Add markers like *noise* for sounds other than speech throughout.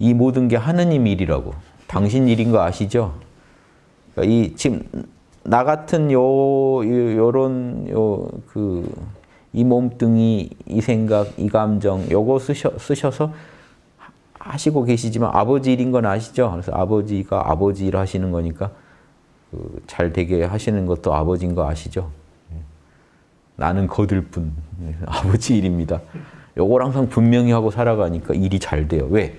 이 모든 게 하느님 일이라고. 당신 일인 거 아시죠? 그러니까 이 지금 나 같은 요, 요 요런 요 그 이 몸뚱이, 이 생각, 이 감정 요거 쓰셔, 쓰셔서 하시고 계시지만 아버지 일인 건 아시죠? 그래서 아버지가 아버지 일 하시는 거니까 그 잘 되게 하시는 것도 아버지인 거 아시죠? 나는 거들 뿐. *laughs* 아버지 일입니다. 요걸 항상 분명히 하고 살아가니까 일이 잘 돼요. 왜?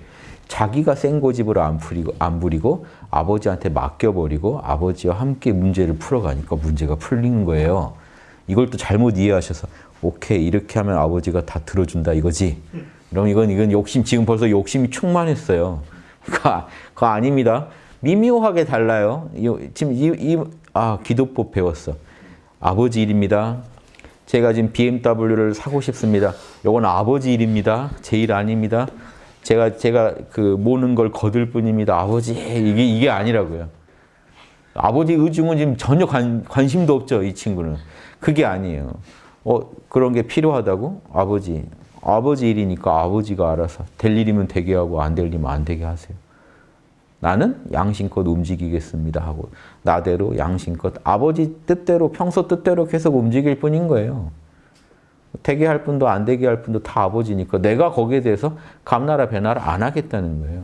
자기가 센 고집을 안 부리고, 안 부리고 아버지한테 맡겨버리고 아버지와 함께 문제를 풀어가니까 문제가 풀리는 거예요. 이걸 또 잘못 이해하셔서 오케이 이렇게 하면 아버지가 다 들어준다 이거지. 그럼 이건 이건 욕심 지금 벌써 욕심이 충만했어요. 그거, 아닙니다. 미묘하게 달라요. 지금 이, 이, 아 기도법 배웠어. 아버지 일입니다. 제가 지금 BMW를 사고 싶습니다. 요건 아버지 일입니다. 제 일 아닙니다. 제가 제가 그 모는 걸 거들 뿐입니다. 아버지 이게 이게 아니라고요. 아버지 의중은 지금 전혀 관, 관심도 없죠. 이 친구는 그게 아니에요. 어 그런 게 필요하다고 아버지 아버지 일이니까 아버지가 알아서 될 일이면 되게 하고 안 될 일이면 안 되게 하세요. 나는 양심껏 움직이겠습니다 하고 나대로 양심껏 아버지 뜻대로 평소 뜻대로 계속 움직일 뿐인 거예요. 되게 할 분도 안 되게 할 분도 다 아버지니까 내가 거기에 대해서 감나라 배나라 안 하겠다는 거예요.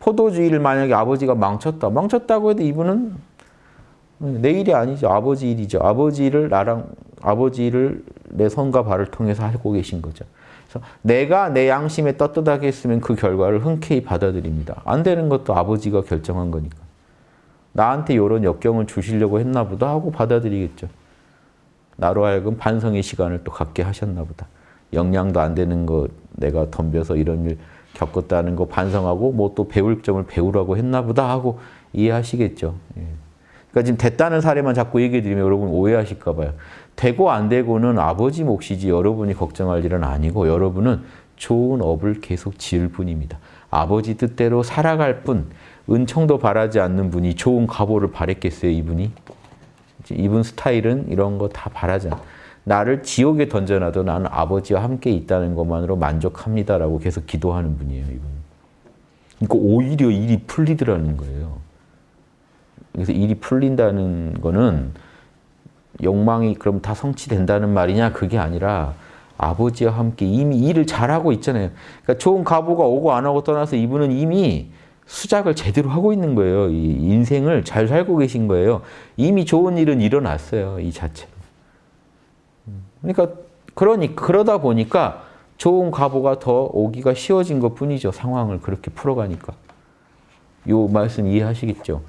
포도주의를 만약에 아버지가 망쳤다. 망쳤다고 해도 이분은 내 일이 아니죠. 아버지 일이죠. 아버지 일을 나랑 아버지 일을 내 손과 발을 통해서 하고 계신 거죠. 그래서 내가 내 양심에 떳떳하게 했으면 그 결과를 흔쾌히 받아들입니다. 안 되는 것도 아버지가 결정한 거니까. 나한테 이런 역경을 주시려고 했나 보다 하고 받아들이겠죠. 나로 하여금 반성의 시간을 또 갖게 하셨나 보다. 역량도 안 되는 거 내가 덤벼서 이런 일 겪었다는 거 반성하고 뭐 또 배울 점을 배우라고 했나 보다 하고 이해하시겠죠. 예. 그러니까 지금 됐다는 사례만 자꾸 얘기해 드리면 여러분 오해하실까 봐요. 되고 안 되고는 아버지 몫이지 여러분이 걱정할 일은 아니고 여러분은 좋은 업을 계속 지을 뿐입니다. 아버지 뜻대로 살아갈 뿐 은총도 바라지 않는 분이 좋은 가보를 바랬겠어요 이분이? 이분 스타일은 이런 거 다 바라지 않아. 나를 지옥에 던져놔도 나는 아버지와 함께 있다는 것만으로 만족합니다라고 계속 기도하는 분이에요 이분. 그러니까 오히려 일이 풀리더라는 거예요. 그래서 일이 풀린다는 거는 욕망이 그럼 다 성취된다는 말이냐 그게 아니라 아버지와 함께 이미 일을 잘하고 있잖아요. 그러니까 좋은 가보가 오고 안 오고 떠나서 이분은 이미 수작을 제대로 하고 있는 거예요. 이 인생을 잘 살고 계신 거예요. 이미 좋은 일은 일어났어요. 이 자체로. 그러니까 그러니 그러다 보니까 좋은 가보가 더 오기가 쉬워진 것 뿐이죠. 상황을 그렇게 풀어가니까. 요 말씀 이해하시겠죠?